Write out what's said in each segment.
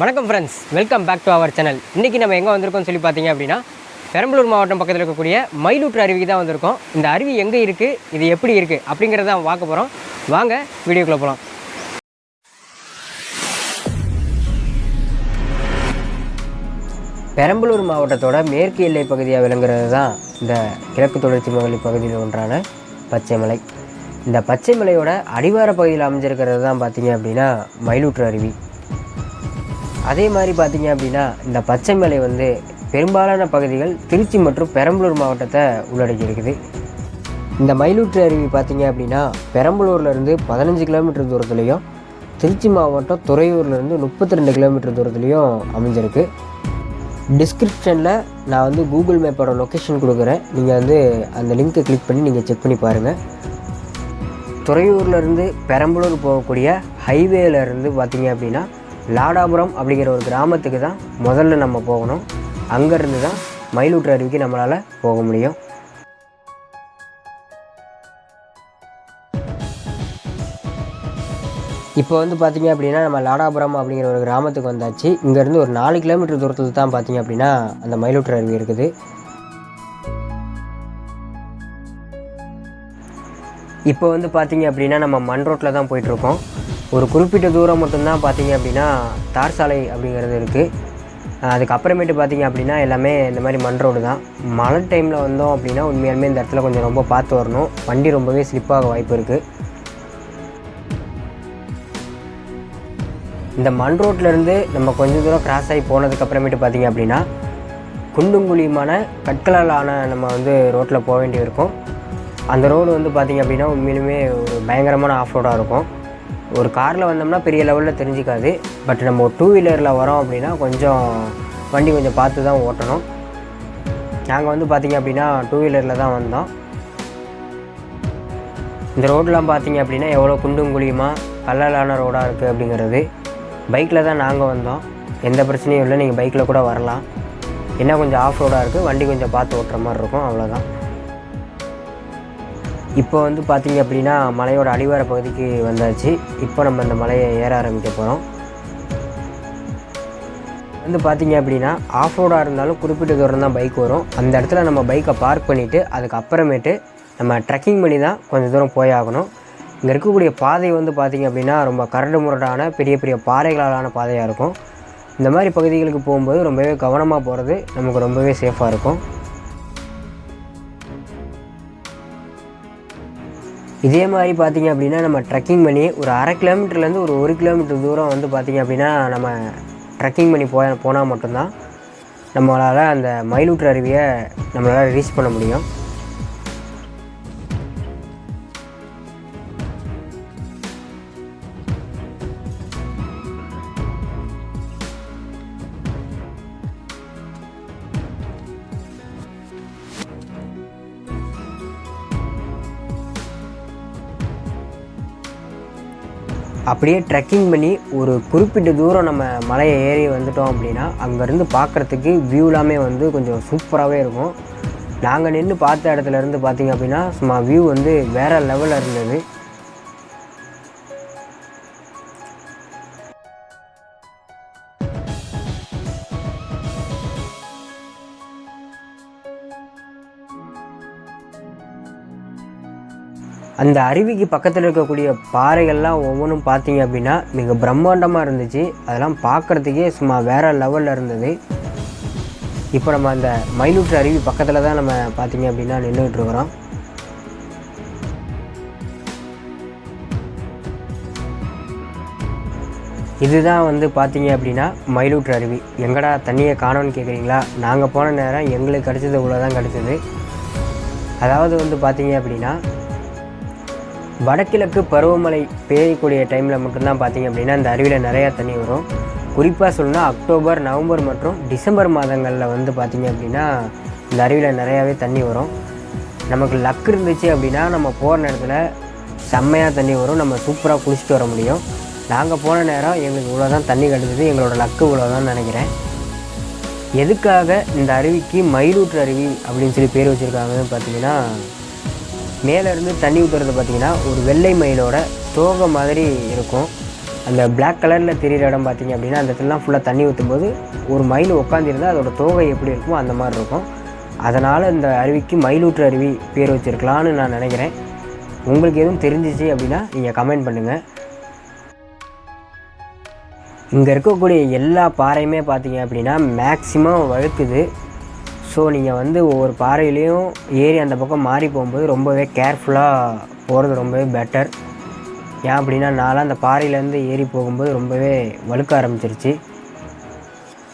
வணக்கம் friends welcome back to our channel இன்றைக்கி நம்ம எங்கே வந்திருக்கோம்னு சொல்லி பார்த்தீங்க அப்படின்னா பெரம்பலூர் மாவட்டம் பக்கத்தில் இருக்கக்கூடிய மயிலூற்று அருவிக்கு தான் வந்திருக்கோம். இந்த அருவி எங்கே இருக்குது இது எப்படி இருக்குது அப்படிங்கிறத தான் பார்க்க போகிறோம் வாங்க வீடியோக்குள்ளே போகலாம் பெரம்பலூர் மாவட்டத்தோட மேற்கு எல்லை பகுதியாக விளங்குறது தான் இந்த கிழக்கு தொடர்ச்சி மகளிர் பகுதியில் ஒன்றான பச்சைமலை. இந்த பச்சைமலையோட அடிவார பகுதியில் அமைஞ்சிருக்கிறது தான் பார்த்தீங்க அப்படின்னா மயிலூற்று அருவி. அதே மாதிரி பார்த்தீங்க அப்படின்னா இந்த பச்சைமலை வந்து பெரும்பாலான பகுதிகள் திருச்சி மற்றும் பெரம்பலூர் மாவட்டத்தை உள்ளடக்கி இருக்குது இந்த மயிலூற்று அருவி பார்த்தீங்க அப்படின்னா பெரம்பலூர்லேருந்து பதினஞ்சு கிலோமீட்டர் தூரத்துலேயும் திருச்சி மாவட்டம் துறையூர்லேருந்து முப்பத்தி ரெண்டு கிலோமீட்டர் தூரத்துலேயும் அமைஞ்சிருக்கு. டிஸ்கிரிப்ஷனில் நான் வந்து கூகுள் மேப்போட லொக்கேஷன் கொடுக்குறேன். நீங்கள் வந்து அந்த லிங்க்கை கிளிக் பண்ணி நீங்கள் செக் பண்ணி பாருங்கள் துறையூர்லேருந்து பெரம்பலூர் போகக்கூடிய ஹைவேலேருந்து பார்த்தீங்க அப்படின்னா லாடாபுரம் அப்படிங்கிற ஒரு கிராமத்துக்கு தான் முதல்ல நம்ம போகணும். அங்கேருந்து தான் மயிலூற்று அருவிக்கு நம்மளால் போக முடியும். இப்போ வந்து பார்த்தீங்க அப்படின்னா நம்ம லாடாபுரம் அப்படிங்கிற ஒரு கிராமத்துக்கு வந்தாச்சு. இங்கேருந்து ஒரு நாலு கிலோமீட்டர் தூரத்தில் தான் பார்த்தீங்க அப்படின்னா அந்த மயிலூற்று அருவி இருக்குது. இப்போ வந்து பார்த்தீங்க அப்படின்னா நம்ம மண் ரோட்டில் தான் போயிட்டுருக்கோம் ஒரு குறிப்பிட்ட தூரம் மட்டும்தான் பார்த்தீங்க அப்படின்னா தார் சாலை அப்படிங்கிறது இருக்குது அதுக்கப்புறமேட்டு பார்த்தீங்க அப்படின்னா எல்லாமே இந்த மாதிரி மண் ரோடு தான். மழை டைமில் வந்தோம் அப்படின்னா உண்மையாலுமே இந்த இடத்துல கொஞ்சம் ரொம்ப பார்த்து வரணும். வண்டி ரொம்பவே ஸ்லிப்பாக வாய்ப்பு இருக்குது இந்த மண் ரோட்லேருந்து நம்ம கொஞ்சம் தூரம் கிராஸ் ஆகி போனதுக்கப்புறமேட்டு பார்த்தீங்க அப்படின்னா குண்டும் குழியுமான கற்களால் ஆன நம்ம வந்து ரோட்டில் போக வேண்டியிருக்கும். அந்த ரோடு வந்து பார்த்திங்க அப்படின்னா உண்மையிலுமே ஒரு பயங்கரமான ஆஃப் ரோடாக இருக்கும். ஒரு காரில் வந்தோம்னா பெரிய லெவலில் தெரிஞ்சிக்காது. பட் நம்ம ஒரு டூ வீலரில் வரோம் அப்படின்னா கொஞ்சம் வண்டி கொஞ்சம் பார்த்து தான் ஓட்டணும். நாங்கள் வந்து பார்த்திங்க அப்படின்னா டூ வீலரில் தான் வந்தோம். இந்த ரோடெலாம் பார்த்தீங்க அப்படின்னா எவ்வளோ குண்டும் குழியுமா கல்லாலான ரோடாக இருக்குது அப்படிங்கிறது. பைக்கில் தான் நாங்கள் வந்தோம். எந்த பிரச்சனையும் இல்லை நீங்கள் பைக்கில் கூட வரலாம். என்ன கொஞ்சம் ஆஃப் ரோடாக இருக்குது வண்டி கொஞ்சம் பார்த்து ஓட்டுற மாதிரி இருக்கும் அவ்வளோதான் இப்போ வந்து பார்த்தீங்க அப்படின்னா மலையோட அடிவார பகுதிக்கு வந்தாச்சு. இப்போ நம்ம இந்த மலையை ஏற ஆரம்பிக்க போகிறோம் வந்து பார்த்தீங்க அப்படின்னா ஆஃப் ரோடாக இருந்தாலும் குறிப்பிட்ட தூரம் தான் பைக் வரும். அந்த இடத்துல நம்ம பைக்கை பார்க் பண்ணிவிட்டு அதுக்கப்புறமேட்டு நம்ம ட்ரெக்கிங் பண்ணி தான் கொஞ்சம் தூரம் போய் ஆகணும். இங்கே இருக்கக்கூடிய பாதை வந்து பார்த்திங்க அப்படின்னா ரொம்ப கரடு முரடான பெரிய பெரிய பாறைகளாலான பாதையாக இருக்கும். இந்த மாதிரி பகுதிகளுக்கு போகும்போது ரொம்பவே கவனமாக போகிறது நமக்கு ரொம்பவே சேஃபாக இருக்கும். இதே மாதிரி பார்த்திங்க அப்படின்னா நம்ம ட்ரெக்கிங் பண்ணி ஒரு அரை கிலோமீட்டர்லேருந்து ஒரு ஒரு கிலோமீட்டர் தூரம் வந்து பார்த்திங்க அப்படின்னா நம்ம ட்ரெக்கிங் பண்ணி போய் போனால் மட்டும்தான் நம்மளால் அந்த மயிலூற்று அருவியை நம்மளால் ரீச் பண்ண முடியும். அப்படியே ட்ரெக்கிங் பண்ணி ஒரு குறிப்பிட்ட தூரம் நம்ம மலையை ஏறி வந்துட்டோம் அப்படின்னா அங்கேருந்து பார்க்குறதுக்கு வியூலாமே வந்து கொஞ்சம் சூப்பராகவே இருக்கும். நாங்கள் நின்று பார்த்த இடத்துல இருந்து பார்த்தீங்க அப்படின்னா சும்மா வியூ வந்து வேறு லெவலில் இருந்தது. அந்த அருவிக்கு பக்கத்தில் இருக்கக்கூடிய பாறைகள்லாம் ஒவ்வொன்றும் பார்த்தீங்க அப்படின்னா மிக பிரம்மாண்டமாக இருந்துச்சு. அதெல்லாம் பார்க்குறதுக்கே சும்மா வேறு லெவலில் இருந்தது. இப்போ நம்ம அந்த மயிலூற்று அருவி பக்கத்தில் தான் நம்ம பார்த்தீங்க அப்படின்னா நின்றுட்டு இருக்கிறோம். இதுதான் வந்து பார்த்தீங்க அப்படின்னா மயிலூற்று அருவி. எங்கடா தண்ணியை காணோன்னு கேட்குறீங்களா நாங்கள் போன நேரம் எங்களுக்கு கிடச்சது இவ்வளோ தான் கிடச்சிது. அதாவது வந்து பார்த்தீங்க அப்படின்னா வடகிழக்கு பருவமழை பெய்யக்கூடிய டைமில் மட்டும்தான் பார்த்தீங்க அப்படின்னா இந்த அருவியில் நிறையா தண்ணி வரும். குறிப்பாக சொல்லணும்னா அக்டோபர் நவம்பர் மற்றும் டிசம்பர் மாதங்களில் வந்து பார்த்திங்க அப்படின்னா இந்த அருவியில் நிறையாவே தண்ணி வரும். நமக்கு லக் இருந்துச்சு அப்படின்னா நம்ம போகிற நேரத்தில் செம்மையாக தண்ணி வரும். நம்ம சூப்பராக குளிச்சுட்டு வர முடியும். நாங்கள் போன நேரம் எங்களுக்கு இவ்வளோ தான் தண்ணி கிடச்சிது எங்களோட லக்கு இவ்வளோ தான் நினைக்கிறேன். எதுக்காக இந்த அருவிக்கு மயிலூற்று அருவி அப்படின்னு சொல்லி பேர் வச்சுருக்காங்கன்னு பார்த்தீங்கன்னா மேலேருந்து தண்ணி ஊற்றுறது பார்த்திங்கன்னா ஒரு வெள்ளை மயிலோட தோகை மாதிரி இருக்கும். அந்த பிளாக் கலரில் தெரியிற இடம் பார்த்திங்க அப்படின்னா அந்த இடத்துலலாம் ஃபுல்லாக தண்ணி ஊற்றும்போது ஒரு மயில் உட்காந்துருந்தால் அதோட தோகை எப்படி இருக்குமோ அந்த மாதிரி இருக்கும். அதனால் இந்த அருவிக்கு மயிலூற்று அருவி பேர் வச்சுருக்கலான்னு நான் நினைக்கிறேன். உங்களுக்கு எதுவும் தெரிஞ்சிச்சு அப்படின்னா நீங்கள் கமெண்ட் பண்ணுங்கள் இங்கே இருக்கக்கூடிய எல்லா பாறையுமே பார்த்தீங்க அப்படின்னா மேக்ஸிமம் வழுக்குது ஸோ நீங்கள் வந்து ஒவ்வொரு பாறையிலையும் ஏறி அந்த பக்கம் மாறி போகும்போது ரொம்பவே கேர்ஃபுல்லாக போகிறது ரொம்பவே பெட்டர் ஏன் அப்படின்னா நான்லாம் அந்த பாறையிலேருந்து ஏறி போகும்போது ரொம்பவே வழுக்க ஆரம்பிச்சிருச்சு.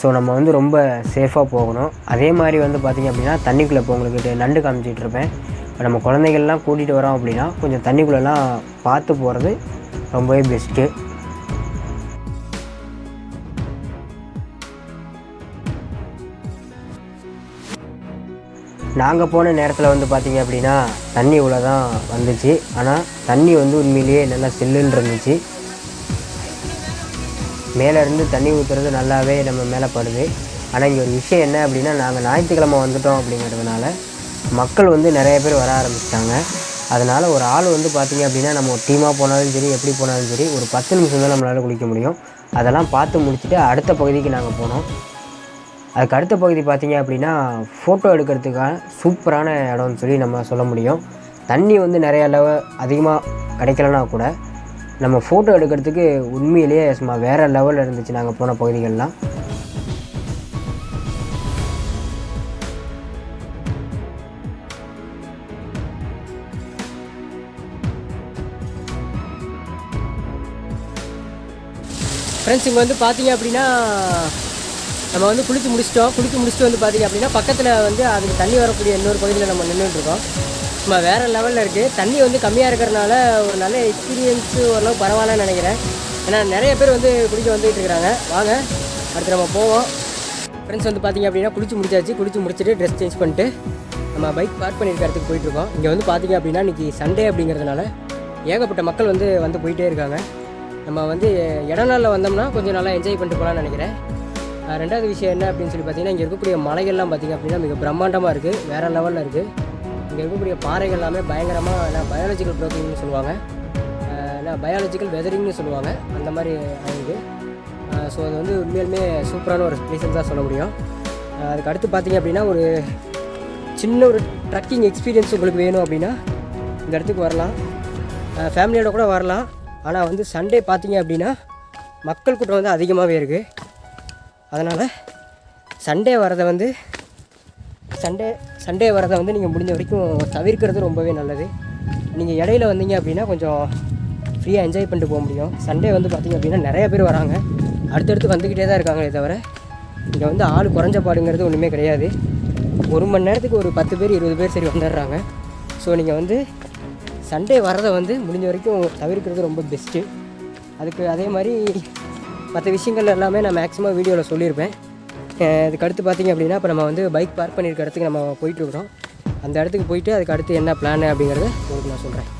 ஸோ நம்ம வந்து ரொம்ப சேஃபாக போகணும். அதே மாதிரி வந்து பார்த்திங்க அப்படின்னா தண்ணிக்குள்ளே இப்போ உங்களுக்கு நண்டு காமிச்சிட்டு இருப்பேன். இப்போ நம்ம குழந்தைகள்லாம் கூட்டிகிட்டு வரோம் அப்படின்னா கொஞ்சம் தண்ணிக்குள்ளெல்லாம் பார்த்து போகிறது ரொம்பவே பெஸ்ட்டு நாங்கள் போன நேரத்தில் வந்து பார்த்திங்க அப்படின்னா தண்ணி இவ்வளோ தான் வந்துச்சு. ஆனால் தண்ணி வந்து உண்மையிலேயே நல்லா சில்லுன்னு இருந்துச்சு. மேலேருந்து தண்ணி ஊற்றுறது நல்லாவே நம்ம மேலே படுது. ஆனால் இங்கே ஒரு விஷயம் என்ன அப்படின்னா நாங்கள் ஞாயிற்றுக்கிழமை வந்துட்டோம் அப்படிங்கிறதுனால மக்கள் வந்து நிறைய பேர் வர ஆரம்பிச்சிட்டாங்க. அதனால் ஒரு ஆள் வந்து பார்த்திங்க அப்படின்னா நம்ம ஒரு டீமாக போனாலும் சரி எப்படி போனாலும் சரி ஒரு பத்து நிமிஷம் தான் நம்மளால் குளிக்க முடியும். அதெல்லாம் பார்த்து முடிச்சுட்டு அடுத்த பகுதிக்கு நாங்கள் போனோம். அதுக்கு அடுத்த பகுதி பார்த்தீங்க அப்படின்னா ஃபோட்டோ எடுக்கிறதுக்கான சூப்பரான இடம்னு சொல்லி நம்ம சொல்ல முடியும். தண்ணி வந்து நிறைய அளவு அதிகமாக கிடைக்கலனா கூட நம்ம ஃபோட்டோ எடுக்கிறதுக்கு உண்மையிலேயே சும்மா வேறு லெவலில் இருந்துச்சு நாங்கள் போன பகுதிகள்லாம். ஃப்ரெண்ட்ஸ் இங்கே வந்து பார்த்தீங்க அப்படின்னா நம்ம வந்து குளித்து முடிச்சிட்டோம். குளித்து முடிச்சுட்டு வந்து பார்த்தீங்க அப்படின்னா பக்கத்தில் வந்து அதுக்கு தண்ணி வரக்கூடிய இன்னொரு பகுதியில் நம்ம நின்றுட்டுருக்கோம் நம்ம சும்மா வேறு லெவலில் இருக்குது தண்ணி வந்து கம்மியாக இருக்கிறனால ஒரு நல்ல எக்ஸ்பீரியன்ஸு ஓரளவு பரவாயில்லன்னு நினைக்கிறேன். ஏன்னா நிறைய பேர் வந்து குளிக்க வந்துகிட்டு இருக்கிறாங்க வாங்க அடுத்து நம்ம போவோம். ஃப்ரெண்ட்ஸ் வந்து பார்த்தீங்க அப்படின்னா குளிச்சு முடிச்சாச்சு. குளிச்சு முடிச்சுட்டு ட்ரெஸ் சேஞ்ச் பண்ணிட்டு நம்ம பைக் பார்க் பண்ணியிருக்க இடத்துக்கு போயிட்டுருக்கோம் இங்கே வந்து பார்த்தீங்க அப்படின்னா இன்றைக்கி சண்டே அப்படிங்கிறதுனால ஏகப்பட்ட மக்கள் வந்து வந்து போயிட்டே இருக்காங்க. நம்ம வந்து இடநாளில் வந்தோம்னா கொஞ்சம் நல்லா என்ஜாய் பண்ணிட்டு போகலான்னு நினைக்கிறேன். ரெண்டாவது விஷயம் என்ன அப்படின்னு சொல்லி பார்த்தீங்கன்னா இங்கே இருக்கக்கூடிய மலைகள்லாம் பார்த்தீங்க அப்படின்னா மிக பிரம்மாண்டமாக இருக்குது வேறு லெவலில் இருக்குது இங்கே இருக்கக்கூடிய பாறைகள் எல்லாமே பயங்கரமாக என்ன பயாலஜிக்கல் ப்ரோக்கிங்னு சொல்லுவாங்க. என்ன பயாலஜிக்கல் வெதரிங்னு சொல்லுவாங்க. அந்த மாதிரி ஆகுது ஸோ அது வந்து உண்மையிலுமே சூப்பரான ஒரு பிளேஸ் தான் சொல்ல முடியும். அதுக்கு அடுத்து பார்த்தீங்க அப்படின்னா ஒரு சின்ன ஒரு ட்ரக்கிங் எக்ஸ்பீரியன்ஸ் உங்களுக்கு வேணும் அப்படின்னா இந்த இடத்துக்கு வரலாம். ஃபேமிலியோட கூட வரலாம். ஆனால் வந்து சண்டே பார்த்தீங்க அப்படின்னா மக்கள் கூட்டம் வந்து அதிகமாகவே இருக்குது அதனால் சண்டே வரதை வந்து சண்டே சண்டே வரதை வந்து நீங்கள் முடிஞ்ச வரைக்கும் தவிர்க்கிறது ரொம்பவே நல்லது. நீங்கள் இடையில வந்தீங்க அப்படின்னா கொஞ்சம் ஃப்ரீயாக என்ஜாய் பண்ணிட்டு போக முடியும். சண்டே வந்து பார்த்திங்க அப்படின்னா நிறைய பேர் வராங்க. அடுத்தடுத்து வந்துக்கிட்டே தான் இருக்காங்களே தவிர இங்கே வந்து ஆள் குறைஞ்ச பாடுங்கிறது ஒன்றுமே கிடையாது. ஒரு மணி நேரத்துக்கு ஒரு பத்து பேர் இருபது பேர் சரி வந்துடுறாங்க. ஸோ நீங்கள் வந்து சண்டே வரதை வந்து முடிஞ்ச வரைக்கும் தவிர்க்கிறது ரொம்ப பெஸ்ட்டு அதுக்கு அதே மாதிரி மற்ற விஷயங்கள் எல்லாமே நான் மேக்ஸிமம் வீடியோவில் சொல்லியிருப்பேன். அஹ் இதுக்கு அடுத்து பார்த்தீங்க அப்படின்னா இப்போ நம்ம வந்து பைக் பார்க் பண்ணியிருக்க இடத்துக்கு நம்ம போயிட்டுருக்குறோம். அந்த இடத்துக்கு போயிட்டு அதுக்கு அடுத்து என்ன பிளான் அப்படிங்கிறத உங்களுக்கு நான் சொல்கிறேன்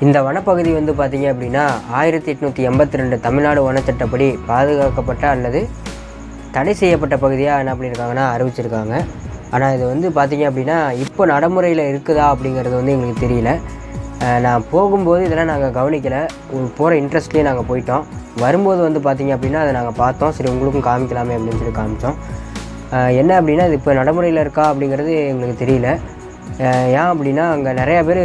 இந்த வனப்பகுதி வந்து பார்த்தீங்க அப்படின்னா ஆயிரத்தி எட்நூற்றி எண்பத்தி ரெண்டு தமிழ்நாடு வனச்சட்டப்படி பாதுகாக்கப்பட்ட அல்லது தடை செய்யப்பட்ட பகுதியாக என்ன பண்ணியிருக்காங்கன்னா அறிவிச்சிருக்காங்க. ஆனால் இது வந்து பார்த்திங்க அப்படின்னா இப்போ நடைமுறையில் இருக்குதா அப்படிங்கிறது வந்து எங்களுக்கு தெரியல. நான் போகும்போது இதெல்லாம் நாங்கள் கவனிக்கலை. போகிற இன்ட்ரெஸ்ட்லேயே நாங்கள் போயிட்டோம். வரும்போது வந்து பார்த்திங்க அப்படின்னா அதை நாங்கள் பார்த்தோம். சரி உங்களுக்கும் காமிக்கலாமே அப்படின்னு சொல்லி காமிச்சோம். என்ன அப்படின்னா இது இப்போ நடைமுறையில் இருக்கா அப்படிங்கிறது எங்களுக்கு தெரியல. ஏன் அப்படின்னா அங்கே நிறையா பேர்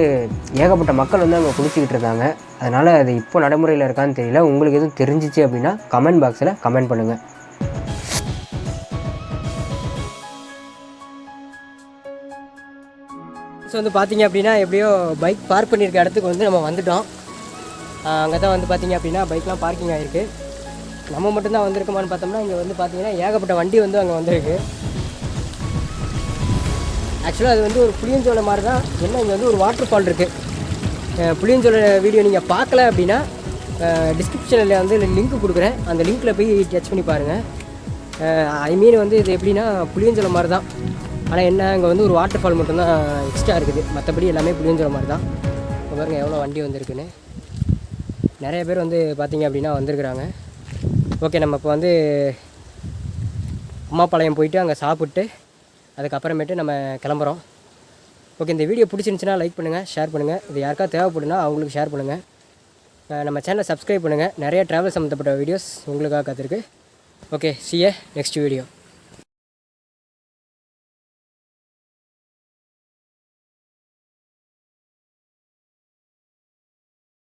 ஏகப்பட்ட மக்கள் வந்து அங்கே குளிச்சிக்கிட்டு இருக்காங்க. அதனால் அது இப்போ நடைமுறையில் இருக்கான்னு தெரியல. உங்களுக்கு எதுவும் தெரிஞ்சிச்சு அப்படின்னா கமெண்ட் பாக்ஸில் கமெண்ட் பண்ணுங்கள் ஃப்ரெண்ட்ஸ் வந்து பார்த்தீங்க அப்படின்னா எப்படியோ பைக் பார்க் பண்ணியிருக்க இடத்துக்கு வந்து நம்ம வந்துட்டோம். அங்கே தான் வந்து பார்த்தீங்க அப்படின்னா பைக்லாம் பார்க்கிங் ஆகிருக்கு நம்ம மட்டும்தான் வந்திருக்கோமான்னு பார்த்தோம்னா இங்கே வந்து பார்த்தீங்கன்னா ஏகப்பட்ட வண்டி வந்து அங்கே வந்திருக்கு. ஆக்சுவலாக அது வந்து ஒரு புளியஞ்சோலை மாதிரி தான் என்ன இங்கே வந்து ஒரு வாட்டர் ஃபால் இருக்குது புளியஞ்சோலை வீடியோ நீங்கள் பார்க்கல அப்படின்னா டிஸ்கிரிப்ஷனில் வந்து லிங்க் கொடுக்குறேன். அந்த லிங்க்கில் போய் டச் பண்ணி பாருங்கள் ஐ மீன் வந்து இது எப்படின்னா புளியஞ்சோலை மாதிரி தான் ஆனால் என்ன அங்கே வந்து ஒரு வாட்டர் ஃபால் மட்டும்தான் எக்ஸ்ட்ரா இருக்குது. மற்றபடி எல்லாமே புளியஞ்சோலை மாதிரி தான் இப்போ பாருங்கள் எவ்வளோ வண்டி வந்திருக்குன்னு. நிறைய பேர் வந்து பார்த்திங்க அப்படின்னா வந்திருக்கிறாங்க. ஓகே நம்ம இப்போ வந்து அம்மாப்பாளையம் போயிட்டு அங்கே சாப்பிட்டு அதுக்கப்புறமேட்டு நம்ம கிளம்புறோம். ஓகே இந்த வீடியோ பிடிச்சிருந்துச்சின்னா லைக் பண்ணுங்கள் ஷேர் பண்ணுங்கள் இது யாருக்கா தேவைப்படுனா அவங்களுக்கு ஷேர் பண்ணுங்கள் நம்ம சேனலை சப்ஸ்கிரைப் பண்ணுங்கள் நிறைய ட்ராவல் சம்மந்தப்பட்ட வீடியோஸ் உங்களுக்காக காத்திருக்கு. Okay CA next video